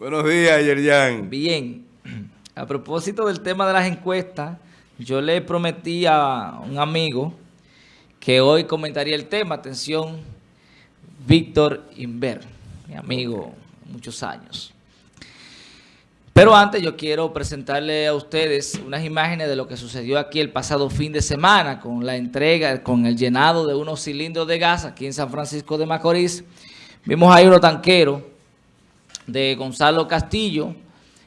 Buenos días, Yerjan. Bien. A propósito del tema de las encuestas, yo le prometí a un amigo que hoy comentaría el tema. Atención, Víctor Inver, mi amigo, muchos años. Pero antes yo quiero presentarle a ustedes unas imágenes de lo que sucedió aquí el pasado fin de semana con la entrega, con el llenado de unos cilindros de gas aquí en San Francisco de Macorís. Vimos ahí unos tanqueros de Gonzalo Castillo,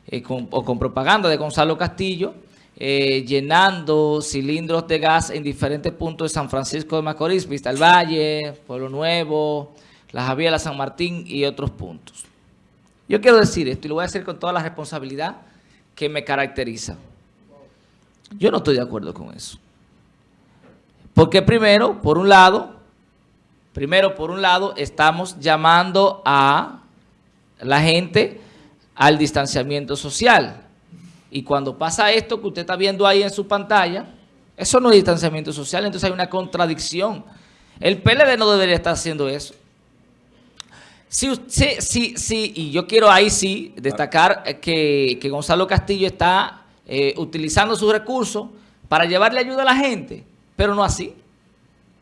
eh, o con propaganda de Gonzalo Castillo, eh, llenando cilindros de gas en diferentes puntos de San Francisco de Macorís, Vista al Valle, Pueblo Nuevo, La Javiera, San Martín y otros puntos. Yo quiero decir esto y lo voy a decir con toda la responsabilidad que me caracteriza. Yo no estoy de acuerdo con eso. Porque primero, por un lado, primero, por un lado, estamos llamando a la gente al distanciamiento social. Y cuando pasa esto que usted está viendo ahí en su pantalla, eso no es distanciamiento social, entonces hay una contradicción. El PLD no debería estar haciendo eso. Sí, sí, sí, y yo quiero ahí sí destacar que, Gonzalo Castillo está eh, utilizando sus recursos para llevarle ayuda a la gente, pero no así.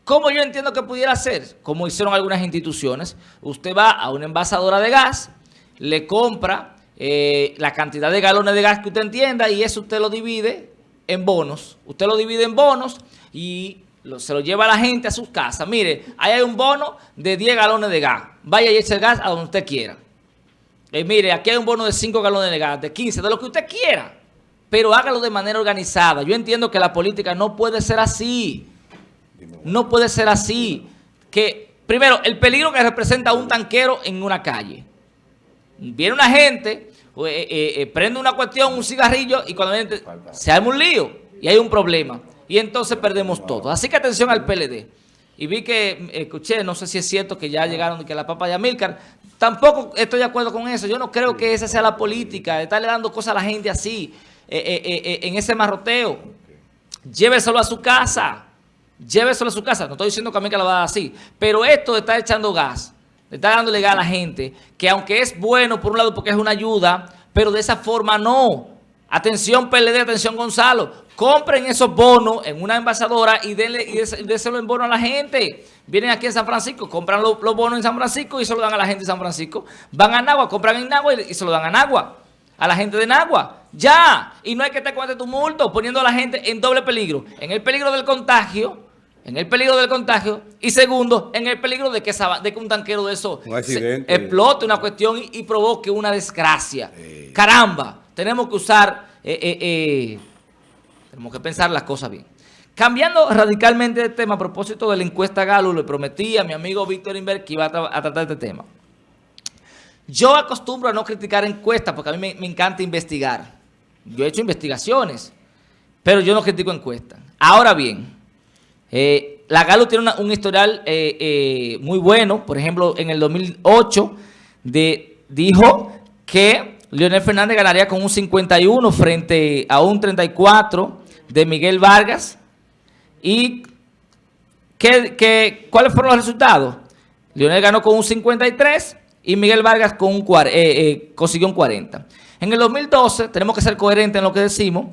¿Cómo yo entiendo que pudiera ser? Como hicieron algunas instituciones. Usted va a una envasadora de gas, le compra eh, la cantidad de galones de gas que usted entienda y eso usted lo divide en bonos. Usted lo divide en bonos y se lo lleva a la gente a sus casas. Mire, ahí hay un bono de 10 galones de gas. Vaya y eche el gas a donde usted quiera. Eh, mire, aquí hay un bono de 5 galones de gas, de 15, de lo que usted quiera. Pero hágalo de manera organizada. Yo entiendo que la política no puede ser así. No puede ser así. Que, primero, el peligro que representa un tanquero en una calle. Viene una gente, eh, eh, eh, prende una cuestión, un cigarrillo, y cuando viene, se arma un lío y hay un problema. Y entonces perdemos todo. Así que atención al PLD. Y vi que, escuché, no sé si es cierto que ya llegaron que la papa de Amílcar. Tampoco estoy de acuerdo con eso. Yo no creo que esa sea la política, de estarle dando cosas a la gente así, en ese marroteo. Lléveselo a su casa. Lléveselo a su casa. No estoy diciendo que Amílcar lo va a dar así. Pero esto de estar echando gas está dándole gas a la gente, que aunque es bueno por un lado porque es una ayuda, pero de esa forma no. Atención PLD, atención Gonzalo, compren esos bonos en una envasadora y denle y déselo en bono a la gente. Vienen aquí en San Francisco, compran los, bonos en San Francisco y se lo dan a la gente de San Francisco. Van a Nagua, compran en Nagua y, se lo dan a Nagua, a la gente de Nagua. Ya, y no hay que te cuente tu multo poniendo a la gente en doble peligro. En el peligro del contagio en el peligro del contagio y segundo, en el peligro de que, de que un tanquero de eso explote una cuestión y, provoque una desgracia. Caramba, tenemos que usar, eh, eh, eh, tenemos que pensar las cosas bien. Cambiando radicalmente de tema a propósito de la encuesta Galo, le prometí a mi amigo Víctor Inver que iba a, tratar este tema. Yo acostumbro a no criticar encuestas porque a mí me, me encanta investigar. Yo he hecho investigaciones, pero yo no critico encuestas. Ahora bien... Eh, la Galo tiene un historial eh, eh, muy bueno. Por ejemplo, en el 2008 dijo que Leonel Fernández ganaría con un 51 frente a un 34 de Miguel Vargas. ¿Y qué, cuáles fueron los resultados? Leonel ganó con un 53 y Miguel Vargas consiguió un 40. En el 2012, tenemos que ser coherentes en lo que decimos,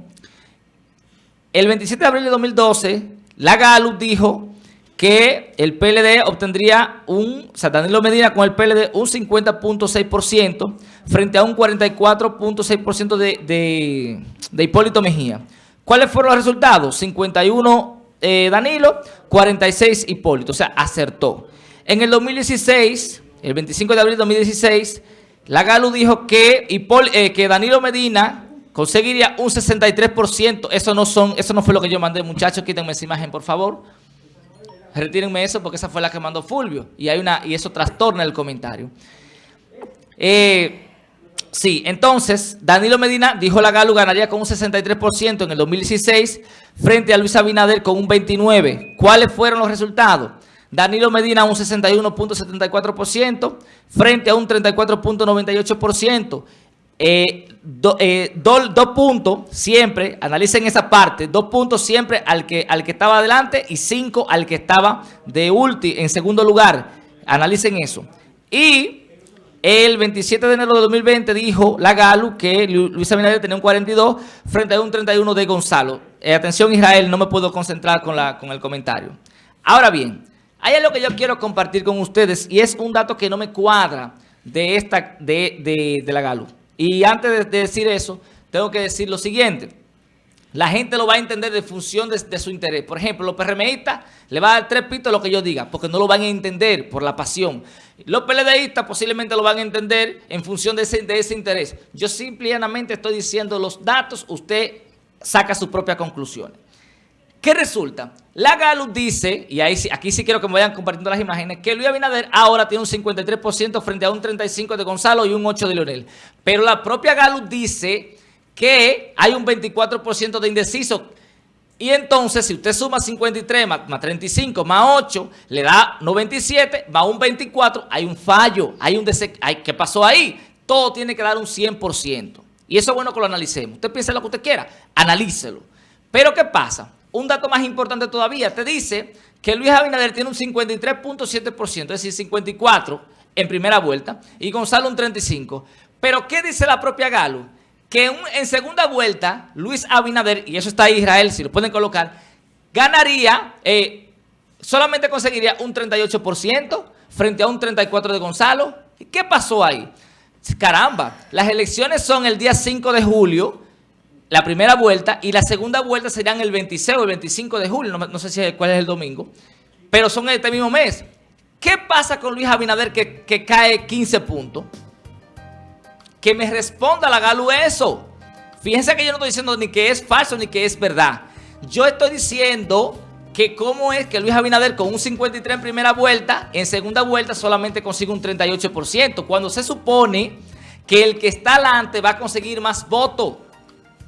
el 27 de abril de 2012 la Gallup dijo que el PLD obtendría un, o sea, Danilo Medina con el PLD un 50.6% frente a un 44.6% de, de, Hipólito Mejía. ¿Cuáles fueron los resultados? 51 eh, Danilo, 46 Hipólito, o sea, acertó. En el 2016, el 25 de abril de 2016, la Galu dijo que, eh, que Danilo Medina conseguiría un 63%. Eso no son, eso no fue lo que yo mandé, muchachos. Quítenme esa imagen, por favor. Retírenme eso porque esa fue la que mandó Fulvio. Y hay una y eso trastorna el comentario. Eh, sí, entonces, Danilo Medina dijo la Galu ganaría con un 63% en el 2016 frente a Luis Abinader con un 29%. ¿Cuáles fueron los resultados? Danilo Medina un 61.74% frente a un 34.98%. Eh, eh, dos puntos siempre, analicen esa parte, dos puntos siempre al que, al que estaba adelante y cinco al que estaba de ulti, en segundo lugar. Analicen eso. Y El 27 de enero de 2020 dijo la Galu que Luis Abinader tenía un 42 frente a un 31 de Gonzalo. Eh, atención Israel, no me puedo concentrar con, la, con el comentario. Ahora bien, hay algo que yo quiero compartir con ustedes y es un dato que no me cuadra de, esta, de, de, la Galu. Y antes de, decir eso, tengo que decir lo siguiente. La gente lo va a entender de función de, su interés. Por ejemplo, los PRMistas le va a dar tres pitos lo que yo diga, porque no lo van a entender por la pasión. Los PLDistas posiblemente lo van a entender en función de ese, de ese interés. Yo simplemente estoy diciendo los datos, usted saca sus propias conclusiones. ¿Qué resulta? La Galu dice, y aquí sí quiero que me vayan compartiendo las imágenes, que Luis Abinader ahora tiene un 53% frente a un 35% de Gonzalo y un 8% de Leonel. Pero la propia Galu dice que hay un 24% de indeciso. Y entonces, si usted suma 53 más, 35 más 8, le da 97, va un 24, hay un fallo, hay un hay, ¿qué pasó ahí? Todo tiene que dar un 100%. Y eso es bueno que lo analicemos. Usted piense lo que usted quiera, analícelo. Pero ¿qué pasa? Un dato más importante todavía, te dice que Luis Abinader tiene un 53.7%, es decir, 54 en primera vuelta, y Gonzalo un 35%. Pero ¿qué dice la propia Galo? Que en segunda vuelta, Luis Abinader, y eso está ahí Israel, si lo pueden colocar, ganaría, eh, solamente conseguiría un 38% frente a un 34% de Gonzalo. ¿Qué pasó ahí? Caramba, las elecciones son el día 5 de julio, la primera vuelta y la segunda vuelta serían el 26 o el 25 de julio, no, sé si cuál es el domingo, pero son este mismo mes. ¿Qué pasa con Luis Abinader que, que cae 15 puntos? Que me responda la Galu eso. Fíjense que yo no estoy diciendo ni que es falso ni que es verdad. Yo estoy diciendo que cómo es que Luis Abinader con un 53 en primera vuelta, en segunda vuelta solamente consigue un 38%, cuando se supone que el que está adelante va a conseguir más votos.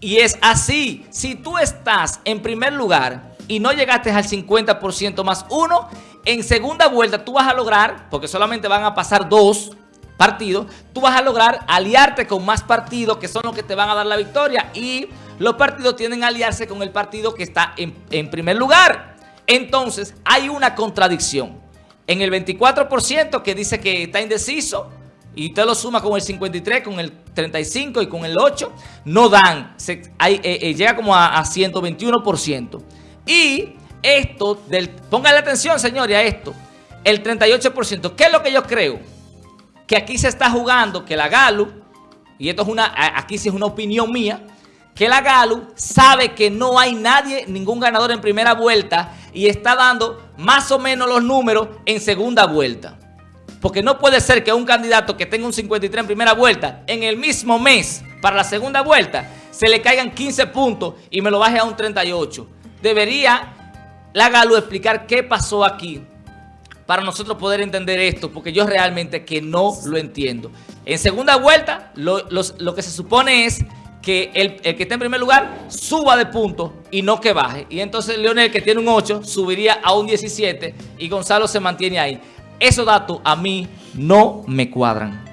Y es así, si tú estás en primer lugar y no llegaste al 50% más uno, en segunda vuelta tú vas a lograr, porque solamente van a pasar dos partidos, tú vas a lograr aliarte con más partidos que son los que te van a dar la victoria y los partidos tienen que aliarse con el partido que está en, en primer lugar. Entonces hay una contradicción. En el 24% que dice que está indeciso, y usted lo suma con el 53, con el 35 y con el 8, no dan, eh, eh, llega como a, a 121%. Y esto, del, póngale atención señores a esto, el 38%, ¿qué es lo que yo creo? Que aquí se está jugando, que la Galu, y esto es una, aquí sí es una opinión mía, que la Galu sabe que no hay nadie, ningún ganador en primera vuelta y está dando más o menos los números en segunda vuelta. Porque no puede ser que un candidato que tenga un 53 en primera vuelta, en el mismo mes, para la segunda vuelta, se le caigan 15 puntos y me lo baje a un 38. Debería la Galo explicar qué pasó aquí para nosotros poder entender esto, porque yo realmente que no lo entiendo. En segunda vuelta, lo, que se supone es que el, el, que está en primer lugar suba de puntos y no que baje. Y entonces Leonel, que tiene un 8, subiría a un 17 y Gonzalo se mantiene ahí. Esos datos a mí no me cuadran.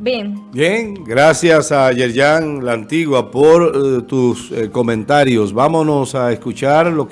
Bien. Bien, gracias a Yerjan La Antigua por uh, tus eh, comentarios. Vámonos a escuchar lo que